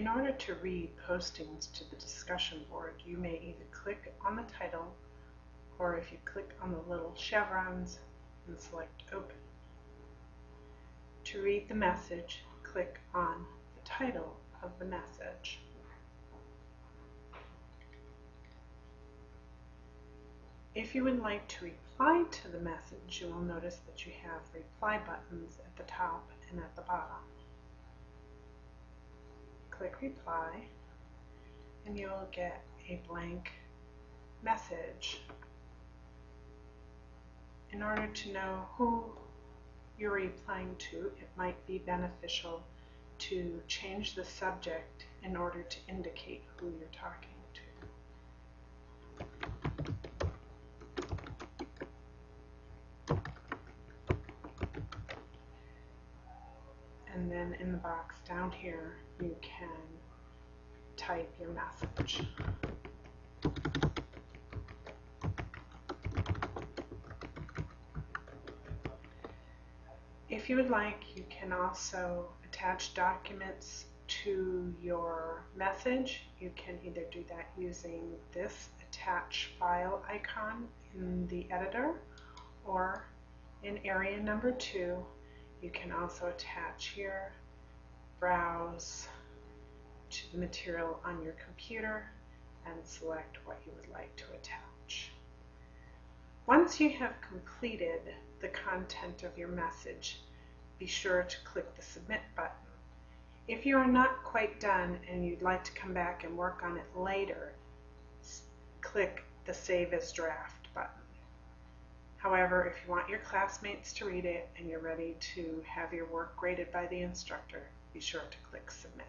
In order to read postings to the discussion board, you may either click on the title or if you click on the little chevrons and select Open. To read the message, click on the title of the message. If you would like to reply to the message, you will notice that you have reply buttons at the top and at the bottom. Click reply and you will get a blank message. In order to know who you're replying to, it might be beneficial to change the subject in order to indicate who you're talking to. And then in the box down here, you can type your message. If you would like, you can also attach documents to your message. You can either do that using this attach file icon in the editor or in area number two, you can also attach here, browse to the material on your computer and select what you would like to attach. Once you have completed the content of your message, be sure to click the Submit button. If you are not quite done and you'd like to come back and work on it later, click the Save as Draft. However, if you want your classmates to read it and you're ready to have your work graded by the instructor, be sure to click Submit.